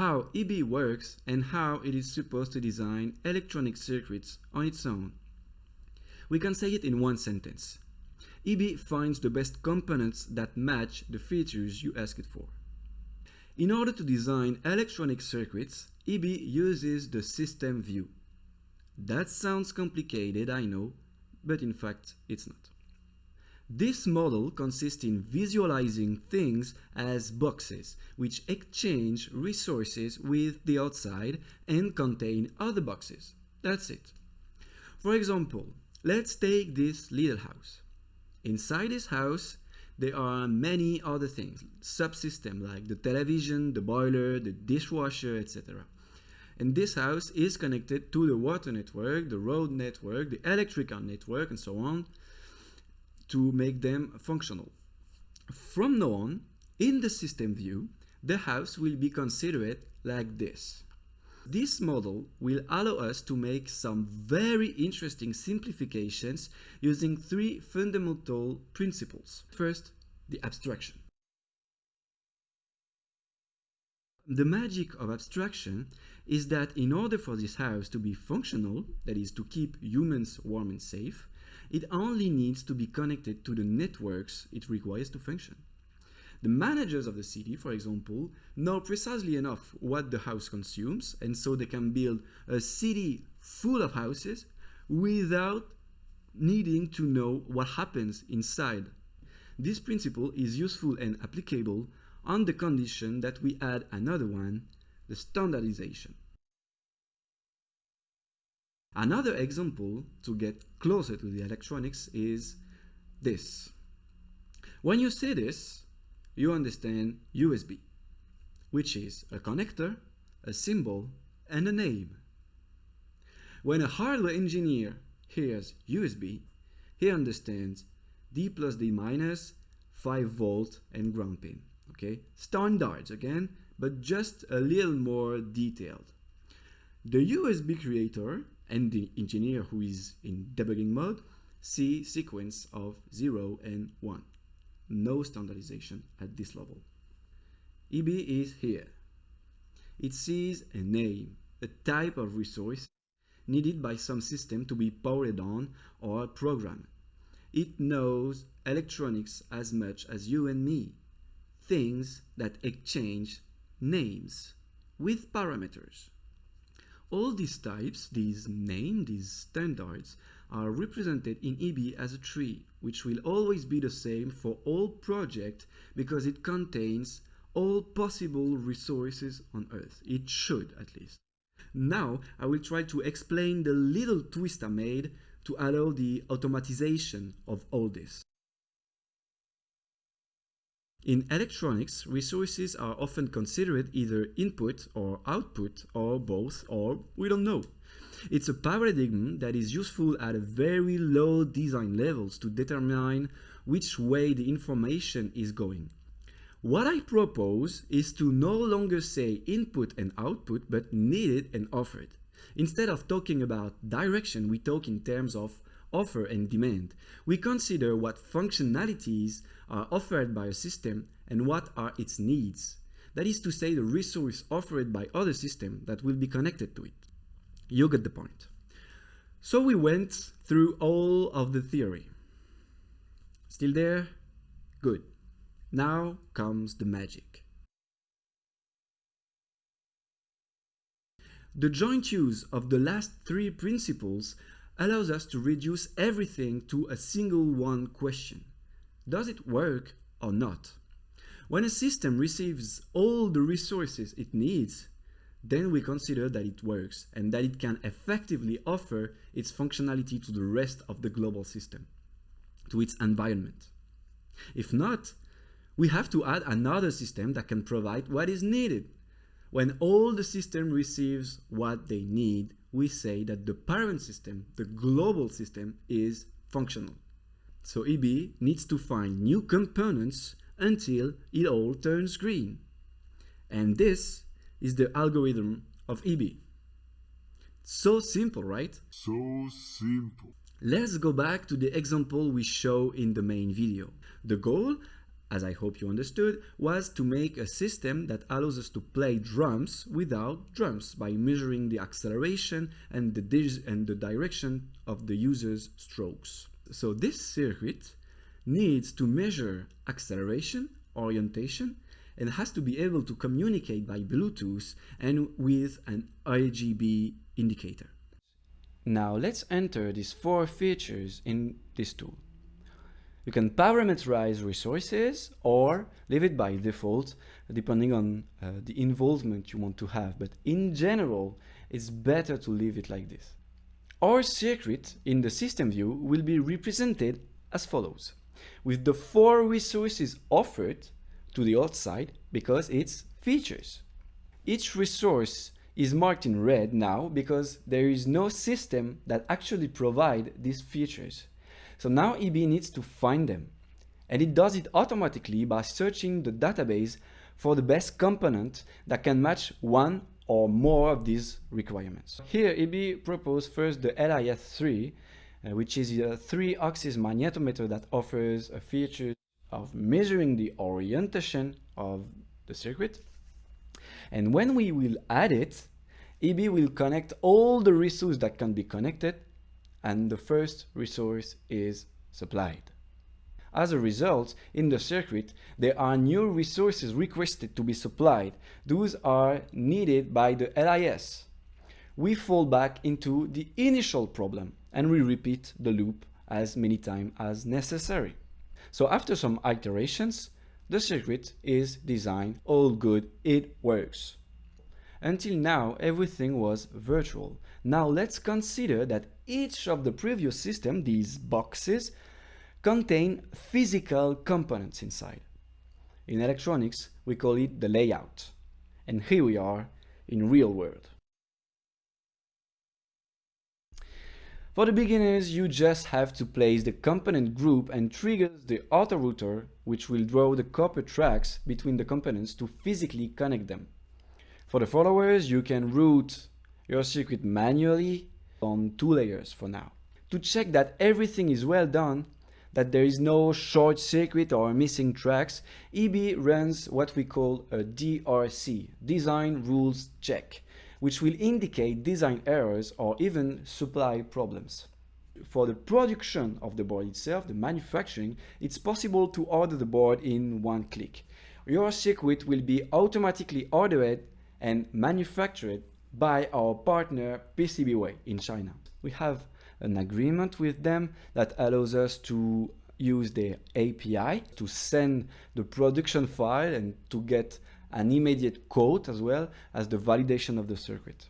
how EB works and how it is supposed to design electronic circuits on its own. We can say it in one sentence. EB finds the best components that match the features you ask it for. In order to design electronic circuits, EB uses the system view. That sounds complicated, I know, but in fact it's not. This model consists in visualizing things as boxes, which exchange resources with the outside and contain other boxes. That's it. For example, let's take this little house. Inside this house, there are many other things, subsystems like the television, the boiler, the dishwasher, etc. And this house is connected to the water network, the road network, the electrical network, and so on, to make them functional. From now on, in the system view, the house will be considered like this. This model will allow us to make some very interesting simplifications using three fundamental principles. First, the abstraction. The magic of abstraction is that in order for this house to be functional, that is to keep humans warm and safe, it only needs to be connected to the networks it requires to function. The managers of the city, for example, know precisely enough what the house consumes, and so they can build a city full of houses without needing to know what happens inside. This principle is useful and applicable on the condition that we add another one, the standardization. Another example to get closer to the electronics is this. When you see this, you understand USB, which is a connector, a symbol, and a name. When a hardware engineer hears USB, he understands D plus D minus, 5 volt and ground pin. Okay, standards again, but just a little more detailed. The USB creator and the engineer who is in debugging mode see sequence of 0 and 1. No standardization at this level. EB is here. It sees a name, a type of resource needed by some system to be powered on or programmed. It knows electronics as much as you and me, things that exchange names with parameters. All these types, these names, these standards, are represented in EB as a tree, which will always be the same for all projects because it contains all possible resources on Earth. It should, at least. Now, I will try to explain the little twist I made to allow the automatization of all this. In electronics, resources are often considered either input or output or both or we don't know. It's a paradigm that is useful at a very low design levels to determine which way the information is going. What I propose is to no longer say input and output but needed and offered. Instead of talking about direction, we talk in terms of offer and demand. We consider what functionalities are offered by a system and what are its needs. That is to say the resource offered by other systems that will be connected to it. You get the point. So we went through all of the theory. Still there? Good. Now comes the magic. The joint use of the last three principles allows us to reduce everything to a single one question. Does it work or not? When a system receives all the resources it needs, then we consider that it works and that it can effectively offer its functionality to the rest of the global system, to its environment. If not, we have to add another system that can provide what is needed. When all the system receives what they need, we say that the parent system, the global system, is functional. So EB needs to find new components until it all turns green. And this is the algorithm of EB. So simple, right? So simple. Let's go back to the example we show in the main video. The goal as I hope you understood, was to make a system that allows us to play drums without drums by measuring the acceleration and the, and the direction of the user's strokes. So this circuit needs to measure acceleration, orientation, and has to be able to communicate by Bluetooth and with an RGB indicator. Now let's enter these four features in this tool. You can parameterize resources or leave it by default depending on uh, the involvement you want to have. But in general, it's better to leave it like this. Our circuit in the system view will be represented as follows, with the four resources offered to the outside because it's features. Each resource is marked in red now because there is no system that actually provide these features. So now EB needs to find them. And it does it automatically by searching the database for the best component that can match one or more of these requirements. Here EB proposed first the LIS3, uh, which is a three-axis magnetometer that offers a feature of measuring the orientation of the circuit. And when we will add it, EB will connect all the resources that can be connected and the first resource is supplied. As a result, in the circuit, there are new resources requested to be supplied. Those are needed by the LIS. We fall back into the initial problem and we repeat the loop as many times as necessary. So after some iterations, the circuit is designed, all good, it works. Until now, everything was virtual. Now let's consider that each of the previous system, these boxes, contain physical components inside. In electronics, we call it the layout. And here we are in real world. For the beginners, you just have to place the component group and trigger the auto router, which will draw the copper tracks between the components to physically connect them. For the followers, you can route your circuit manually on two layers for now. To check that everything is well done, that there is no short circuit or missing tracks, EB runs what we call a DRC, Design Rules Check, which will indicate design errors or even supply problems. For the production of the board itself, the manufacturing, it's possible to order the board in one click. Your circuit will be automatically ordered and manufactured by our partner PCBWay in China. We have an agreement with them that allows us to use their API to send the production file and to get an immediate quote as well as the validation of the circuit.